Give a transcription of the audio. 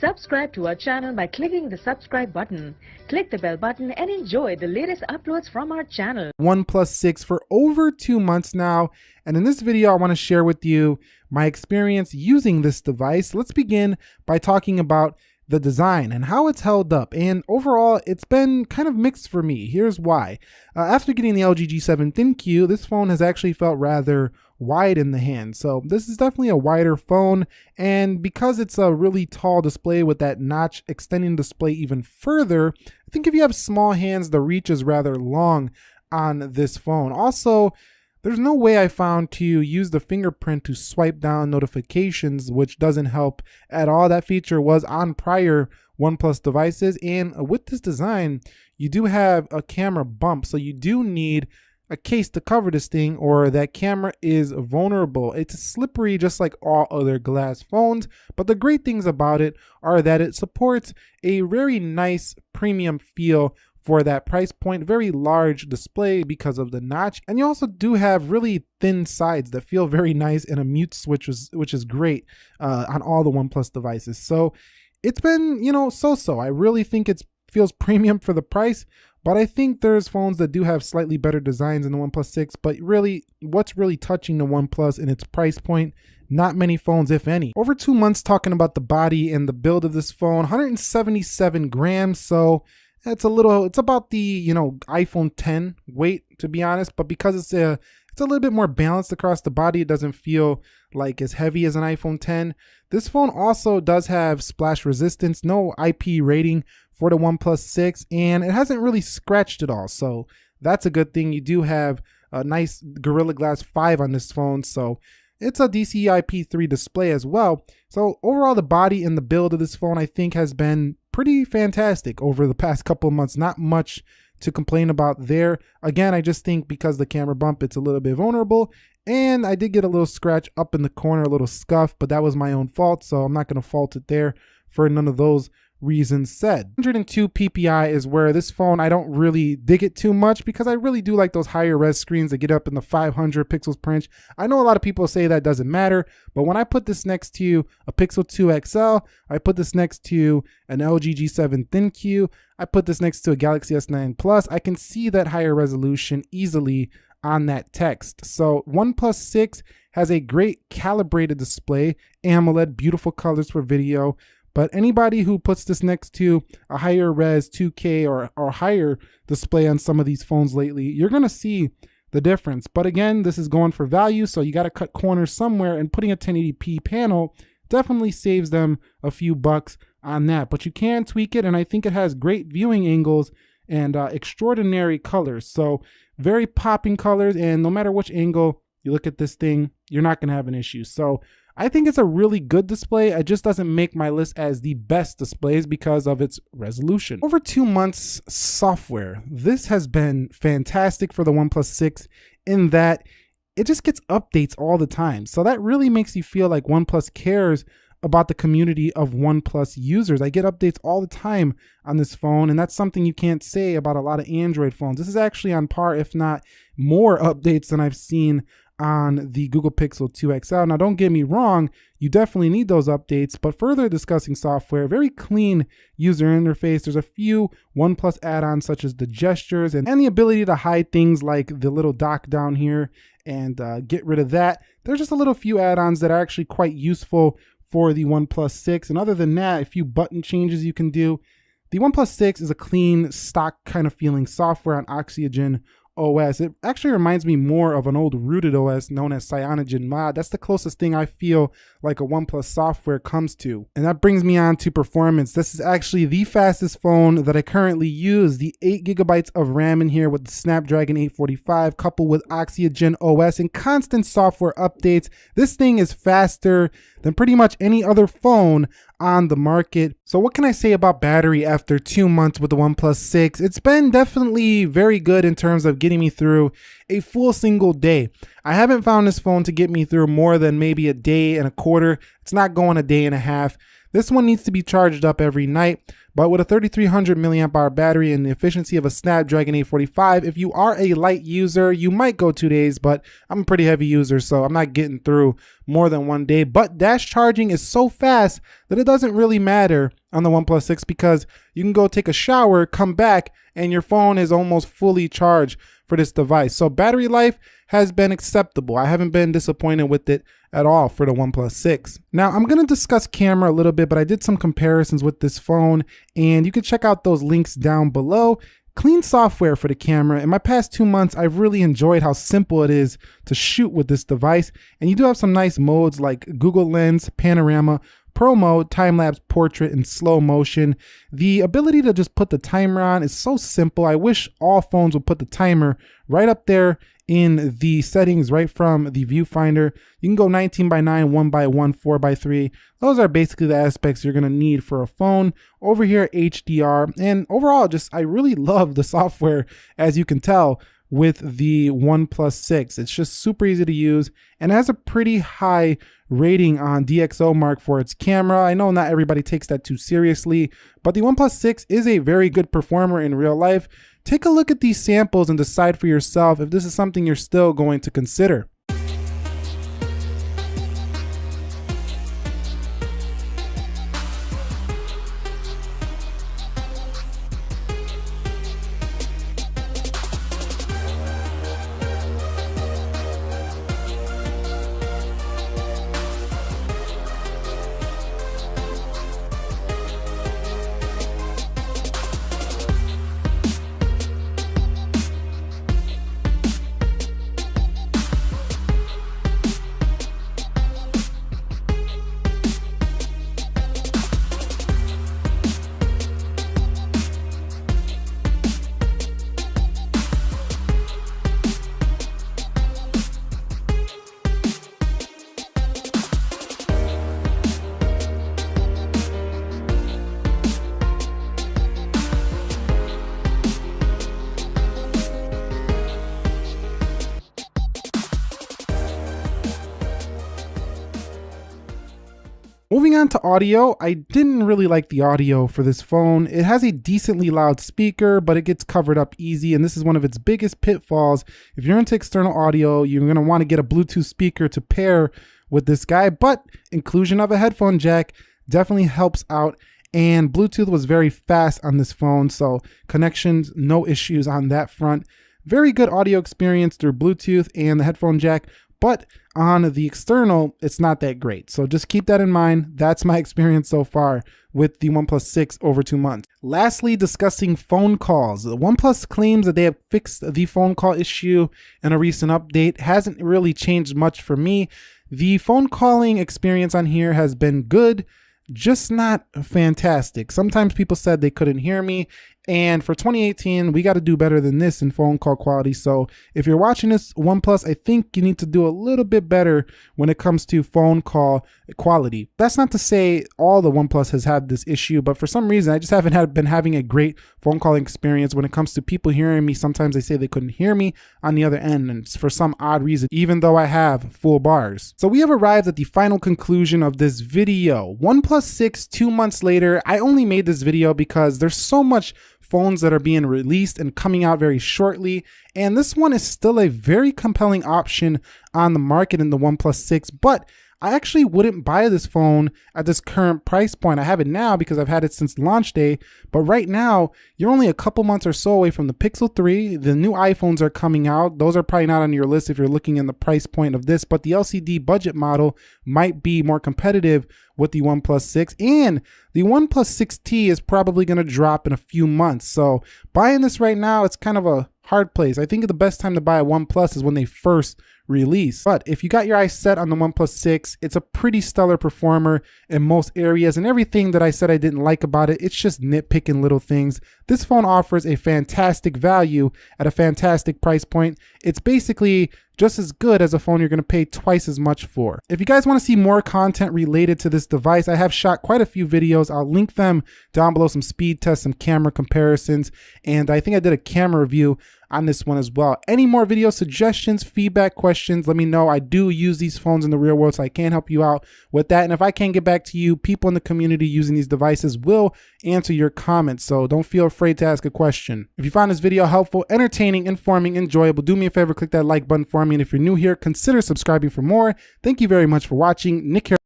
Subscribe to our channel by clicking the subscribe button. Click the bell button and enjoy the latest uploads from our channel. OnePlus 6 for over two months now. And in this video, I want to share with you my experience using this device. Let's begin by talking about the design and how it's held up. And overall, it's been kind of mixed for me. Here's why. Uh, after getting the LG G7 ThinQ, this phone has actually felt rather wide in the hand. So this is definitely a wider phone. And because it's a really tall display with that notch extending display even further, I think if you have small hands, the reach is rather long on this phone. Also, there's no way I found to use the fingerprint to swipe down notifications, which doesn't help at all. That feature was on prior OnePlus devices. And with this design, you do have a camera bump. So you do need a case to cover this thing or that camera is vulnerable. It's slippery just like all other glass phones, but the great things about it are that it supports a very nice premium feel for that price point. Very large display because of the notch. And you also do have really thin sides that feel very nice and a mute switch, is, which is great uh, on all the OnePlus devices. So it's been, you know, so-so. I really think it feels premium for the price, but I think there's phones that do have slightly better designs in the OnePlus 6, but really what's really touching the OnePlus in its price point? Not many phones, if any. Over two months talking about the body and the build of this phone, 177 grams, so it's a little, it's about the, you know, iPhone 10 weight, to be honest, but because it's a, it's a little bit more balanced across the body, it doesn't feel like as heavy as an iPhone 10. This phone also does have splash resistance, no IP rating for the OnePlus 6, and it hasn't really scratched at all. So that's a good thing. You do have a nice Gorilla Glass 5 on this phone, so it's a DCI-P3 display as well. So overall, the body and the build of this phone, I think, has been pretty fantastic over the past couple months. Not much to complain about there. Again, I just think because the camera bump, it's a little bit vulnerable. And I did get a little scratch up in the corner, a little scuff, but that was my own fault. So I'm not going to fault it there for none of those reasons said. 102 ppi is where this phone I don't really dig it too much because I really do like those higher res screens that get up in the 500 pixels per inch. I know a lot of people say that doesn't matter, but when I put this next to a Pixel 2 XL, I put this next to an LG G7 ThinQ, I put this next to a Galaxy S9 Plus, I can see that higher resolution easily on that text. So OnePlus 6 has a great calibrated display, AMOLED, beautiful colors for video, but anybody who puts this next to a higher res 2K or, or higher display on some of these phones lately, you're gonna see the difference. But again, this is going for value, so you gotta cut corners somewhere and putting a 1080p panel definitely saves them a few bucks on that. But you can tweak it, and I think it has great viewing angles and uh, extraordinary colors. So very popping colors, and no matter which angle you look at this thing, you're not gonna have an issue. So I think it's a really good display. It just doesn't make my list as the best displays because of its resolution. Over two months software. This has been fantastic for the OnePlus 6 in that it just gets updates all the time. So that really makes you feel like OnePlus cares about the community of OnePlus users. I get updates all the time on this phone, and that's something you can't say about a lot of Android phones. This is actually on par, if not more updates than I've seen on the Google Pixel 2 XL. Now, don't get me wrong, you definitely need those updates, but further discussing software, very clean user interface. There's a few OnePlus add-ons such as the gestures and, and the ability to hide things like the little dock down here and uh, get rid of that. There's just a little few add-ons that are actually quite useful for the OnePlus 6. And other than that, a few button changes you can do. The OnePlus 6 is a clean, stock kind of feeling software on Oxygen OS. It actually reminds me more of an old rooted OS known as CyanogenMod. That's the closest thing I feel like a OnePlus software comes to. And that brings me on to performance. This is actually the fastest phone that I currently use. The 8 gigabytes of RAM in here with the Snapdragon 845 coupled with Oxygen OS and constant software updates. This thing is faster than pretty much any other phone on the market. So what can I say about battery after two months with the OnePlus 6? It's been definitely very good in terms of getting me through a full single day. I haven't found this phone to get me through more than maybe a day and a quarter. It's not going a day and a half. This one needs to be charged up every night, but with a 3300 milliamp hour battery and the efficiency of a Snapdragon 845, if you are a light user, you might go two days, but I'm a pretty heavy user, so I'm not getting through more than one day. But dash charging is so fast that it doesn't really matter on the OnePlus 6 because you can go take a shower, come back, and your phone is almost fully charged for this device. So battery life has been acceptable. I haven't been disappointed with it at all for the OnePlus 6. Now I'm gonna discuss camera a little bit, but I did some comparisons with this phone and you can check out those links down below. Clean software for the camera. In my past two months, I've really enjoyed how simple it is to shoot with this device. And you do have some nice modes like Google Lens, Panorama, Pro Mode, Time Lapse, Portrait, and Slow Motion. The ability to just put the timer on is so simple. I wish all phones would put the timer right up there in the settings right from the viewfinder. You can go 19 by 9, 1 by 1, 4 by 3. Those are basically the aspects you're gonna need for a phone. Over here, HDR, and overall, just I really love the software, as you can tell with the OnePlus 6. It's just super easy to use and has a pretty high rating on DxOMark for its camera. I know not everybody takes that too seriously, but the OnePlus 6 is a very good performer in real life. Take a look at these samples and decide for yourself if this is something you're still going to consider. Moving on to audio, I didn't really like the audio for this phone. It has a decently loud speaker, but it gets covered up easy, and this is one of its biggest pitfalls. If you're into external audio, you're gonna wanna get a Bluetooth speaker to pair with this guy, but inclusion of a headphone jack definitely helps out and Bluetooth was very fast on this phone, so connections, no issues on that front. Very good audio experience through Bluetooth and the headphone jack, but on the external, it's not that great. So just keep that in mind. That's my experience so far with the OnePlus 6 over two months. Lastly, discussing phone calls. The OnePlus claims that they have fixed the phone call issue in a recent update. Hasn't really changed much for me. The phone calling experience on here has been good, just not fantastic. Sometimes people said they couldn't hear me and for 2018, we got to do better than this in phone call quality. So if you're watching this OnePlus, I think you need to do a little bit better when it comes to phone call quality. That's not to say all the OnePlus has had this issue, but for some reason, I just haven't had, been having a great phone calling experience when it comes to people hearing me. Sometimes they say they couldn't hear me on the other end, and for some odd reason, even though I have full bars. So we have arrived at the final conclusion of this video. OnePlus 6, two months later, I only made this video because there's so much phones that are being released and coming out very shortly. And this one is still a very compelling option on the market in the OnePlus 6, but I actually wouldn't buy this phone at this current price point. I have it now because I've had it since launch day, but right now you're only a couple months or so away from the Pixel 3. The new iPhones are coming out. Those are probably not on your list if you're looking in the price point of this, but the LCD budget model might be more competitive with the OnePlus 6 and the OnePlus 6T is probably going to drop in a few months. So buying this right now, it's kind of a hard place. I think the best time to buy a OnePlus is when they first release. But if you got your eyes set on the OnePlus 6, it's a pretty stellar performer in most areas and everything that I said I didn't like about it, it's just nitpicking little things. This phone offers a fantastic value at a fantastic price point. It's basically just as good as a phone you're gonna pay twice as much for. If you guys wanna see more content related to this device, I have shot quite a few videos. I'll link them down below, some speed tests, some camera comparisons, and I think I did a camera review on this one as well. Any more video suggestions, feedback, questions, let me know. I do use these phones in the real world, so I can help you out with that. And if I can't get back to you, people in the community using these devices will answer your comments. So don't feel afraid to ask a question. If you found this video helpful, entertaining, informing, enjoyable, do me a favor, click that like button for me. And if you're new here, consider subscribing for more. Thank you very much for watching. Nick here